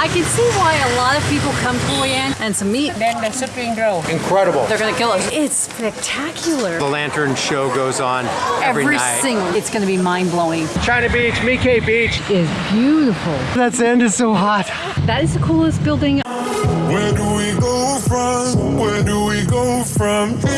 I can see why a lot of people come to Hoi An and some meat. Then the spring roll. Incredible. They're gonna kill us. It's spectacular. The lantern show goes on every, Every night. single, it's gonna be mind blowing. China Beach, My Khe Beach. Is beautiful. That sand is so hot. That is the coolest building. Where do we go from? Where do we go from here?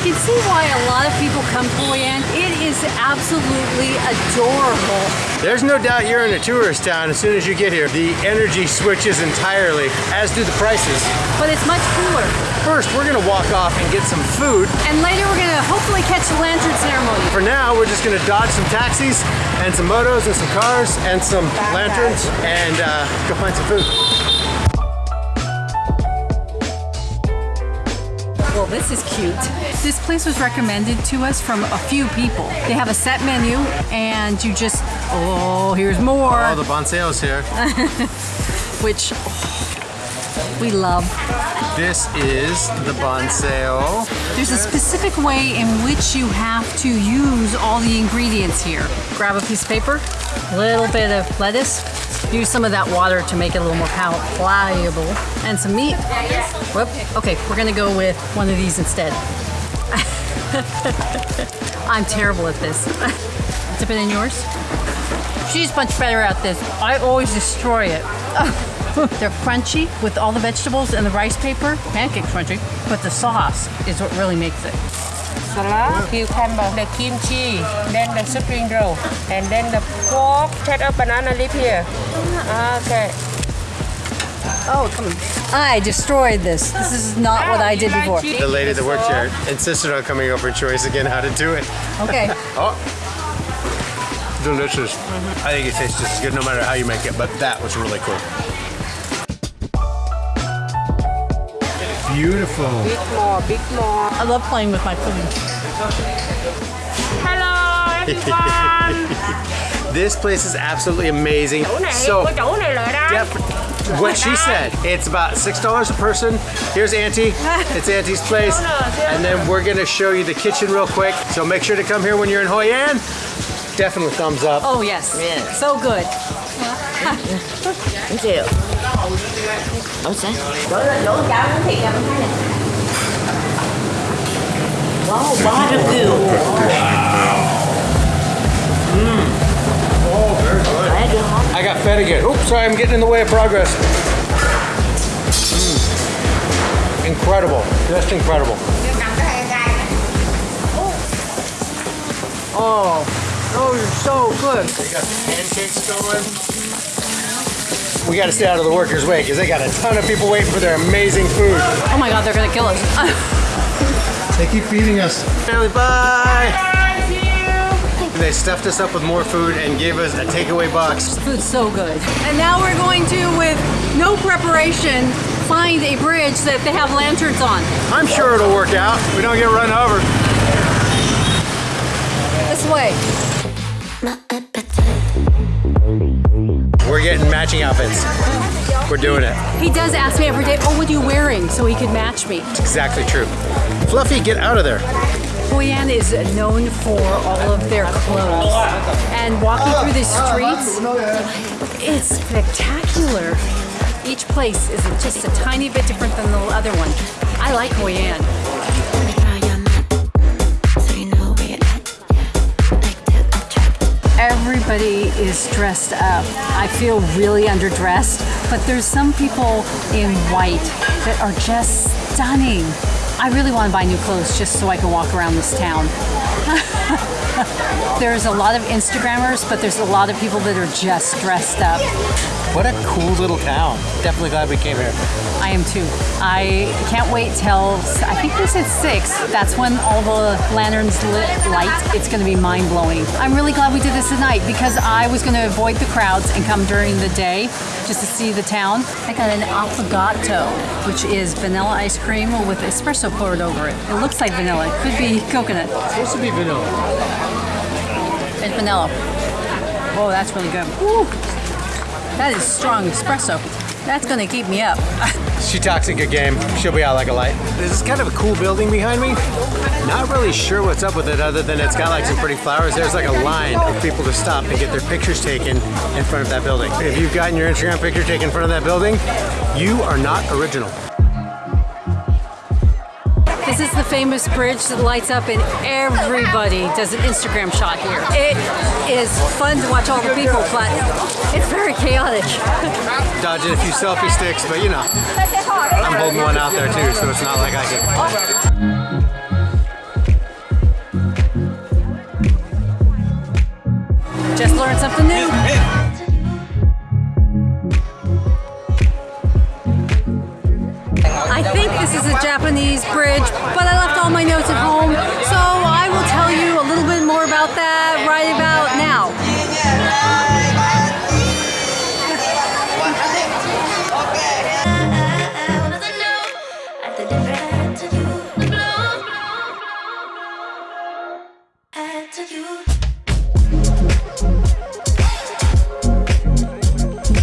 I can see why a lot of people come to Hoi An. It is absolutely adorable. There's no doubt you're in a tourist town as soon as you get here. The energy switches entirely, as do the prices. But it's much cooler. First, we're gonna walk off and get some food. And later we're gonna hopefully catch the lantern ceremony. For now, we're just gonna dodge some taxis and some motos and some cars and some lanterns and uh, go find some food. This is cute. This place was recommended to us from a few people. They have a set menu and you just, oh, here's more, Oh, the banh xeo's here. which oh, we love. This is the banh xeo. There's a specific way in which you have to use all the ingredients here. Grab a piece of paper, a little bit of lettuce, use some of that water to make it a little more pliable, and some meat. Whoop. Okay, we're gonna go with one of these instead. I'm terrible at this. Dip it in yours. She's much better at this. I always destroy it. They're crunchy with all the vegetables and the rice paper. Pancake crunchy, but the sauce is what really makes it. Salad, cucumber, the kimchi, then the spring roll, and then the pork. Take a banana leaf here. Ah, okay. Oh, come on. I destroyed this. This is not what I did before. The lady that worked here insisted on coming over and showing us again how to do it. Okay. Oh, delicious. I think it tastes just as good no matter how you make it, but that was really cool. Beautiful. Big more, big more. I love playing with my food. Hello everyone. This place is absolutely amazing. So, có chỗ này lợi đó. def- what she said, it's about $6 a person. Here's Auntie. It's Auntie's place. And then we're gonna show you the kitchen real quick. So make sure to come here when you're in Hoi An. Definitely thumbs up. Oh, yes. So good. chịu Ủa sao? Đổ lên đổ cháo nó thiệt là mình thấy nè Wow, barbecue Khỏe chưa hả? I got fed again. Oops, sorry, I'm getting in the way of progress. Mm. Incredible, just incredible. Oh, Oh, those are so good. We got the pancakes going. We got to stay out of the workers' way because they got a ton of people waiting for their amazing food. Oh my God, they're gonna kill us. They keep feeding us. Family, bye. They stuffed us up with more food and gave us a takeaway box. Food's so good. And now we're going to, with no preparation, find a bridge that they have lanterns on. I'm sure it'll work out. We don't get run over. This way. We're getting matching outfits. We're doing it. He does ask me every day, oh, what are you wearing? So he could match me. It's exactly true. Fluffy, get out of there. Hoi An is known for all of their clothes. And walking through the streets, it's spectacular. Each place is just a tiny bit different than the other one. I like Hoi Everybody is dressed up. I feel really underdressed, but there's some people in white that are just stunning. I really want to buy new clothes just so I can walk around this town. there's a lot of Instagrammers, but there's a lot of people that are just dressed up. What a cool little town. Definitely glad we came here. I am too. I can't wait till I think they said six. That's when all the lanterns lit light. It's going to be mind blowing. I'm really glad we did this tonight because I was going to avoid the crowds and come during the day just to see the town. I got an affogato, which is vanilla ice cream with espresso poured over it. It looks like vanilla. It could be coconut. It's supposed to be vanilla. It's vanilla. Oh, that's really good. Woo. That is strong espresso. That's going to keep me up. She talks a good game. She'll be out like a light. This is kind of a cool building behind me. Not really sure what's up with it other than it's got like some pretty flowers. There's like a line of people to stop and get their pictures taken in front of that building. If you've gotten your Instagram picture taken in front of that building, you are not original. This is the famous bridge that lights up and everybody does an Instagram shot here. It is fun to watch all the people, but it's very chaotic. Dodging a few selfie sticks, but you know, I'm holding one out there too, so it's not like I can. Just learned something new. Japanese bridge, but I left all my notes at home, so I will tell you a little bit more about that right about now.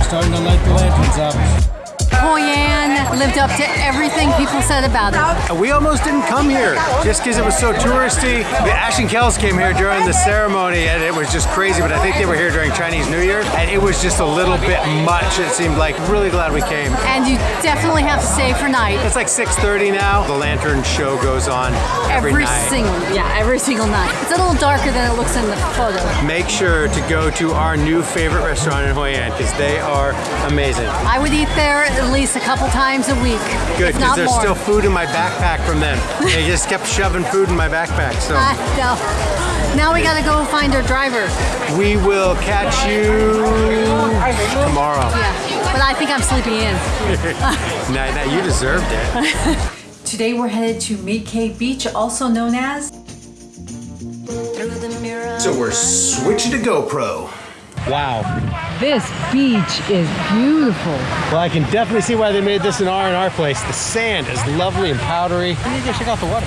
Starting to light the lanterns up. Hoi An lived up to everything people said about it. We almost didn't come here just because it was so touristy. The Ashton Kells came here during the ceremony and it was just crazy, but I think they were here during Chinese New Year and it was just a little bit much, it seemed like. Really glad we came. And you definitely have to stay for night. It's like 6.30 now. The lantern show goes on every, Every night. single, yeah, every single night. It's a little darker than it looks in the photo. Make sure to go to our new favorite restaurant in Hoi An because they are amazing. I would eat there at least a couple times a week. Good, if because there's more. still food in my backpack from them. they just kept shoving food in my backpack. So I know. Now we gotta go find our driver. we will catch you tomorrow. Yeah, but I think I'm sleeping in. Now, now you deserved it. Today we're headed to Mid-Cape Beach, also known as Through the mirror. So we're switching to GoPro. Wow. This beach is beautiful. Well, I can definitely see why they made this an R&R place. The sand is lovely and powdery. I need to check out the water.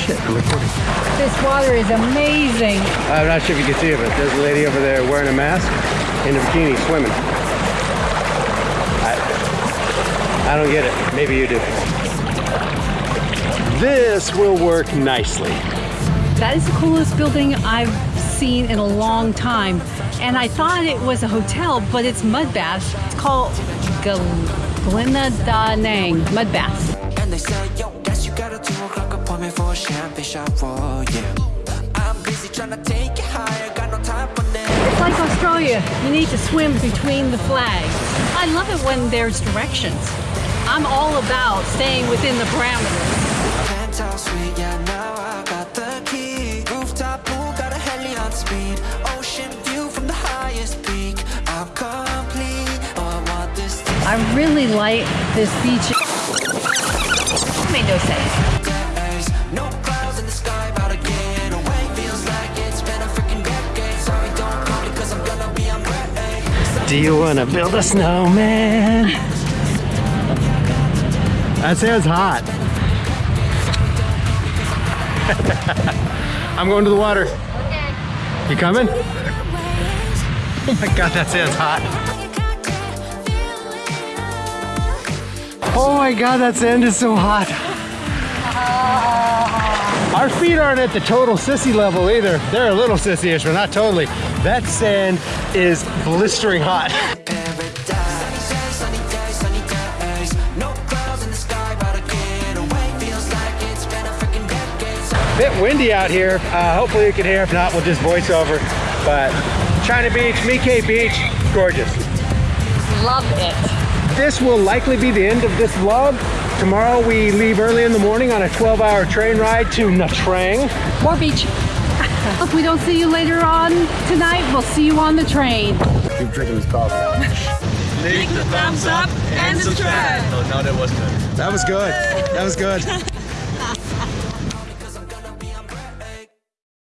Shit, I'm recording. This water is amazing. I'm not sure if you can see it, but there's a lady over there wearing a mask in a bikini swimming. I, I don't get it. Maybe you do. This will work nicely. That is the coolest building I've seen in a long time. And I thought it was a hotel, but it's mud baths. It's called Gal- Galina Da Nang Mud Baths. And they say, yo, guess you got a two o'clock appointment for a champagne yeah. I'm busy trying to take you higher, got no time for. It's like Australia. You need to swim between the flags. I love it when there's directions. I'm all about staying within the parameters. On speed. Ocean view from the highest peak. I'm complete. Oh, I want this I really like this beach. Made no sense. days. No clouds in the sky, about to get away. Feels like it's been a freaking decade. Sorry, don't call me, cause I'm gonna be on break. Do you want to build a snowman? That sounds hot. I'm going to the water. You coming? Oh my god, that sounds hot. Oh my god, that sand is so hot. Our feet aren't at the total sissy level either. They're a little sissy-ish, but not totally. That sand is blistering hot. Bit windy out here. Uh, hopefully you can hear. If not, we'll just voice over. But China Beach, My Khe Beach, gorgeous. Love it. This will likely be the end of this vlog. Tomorrow we leave early in the morning on a 12-hour train ride to Nha Trang. More beach. if we don't see you later on tonight, we'll see you on the train. Keep drinking this coffee. Leave the thumbs up and subscribe. No, that wasn't. That was good. That was good.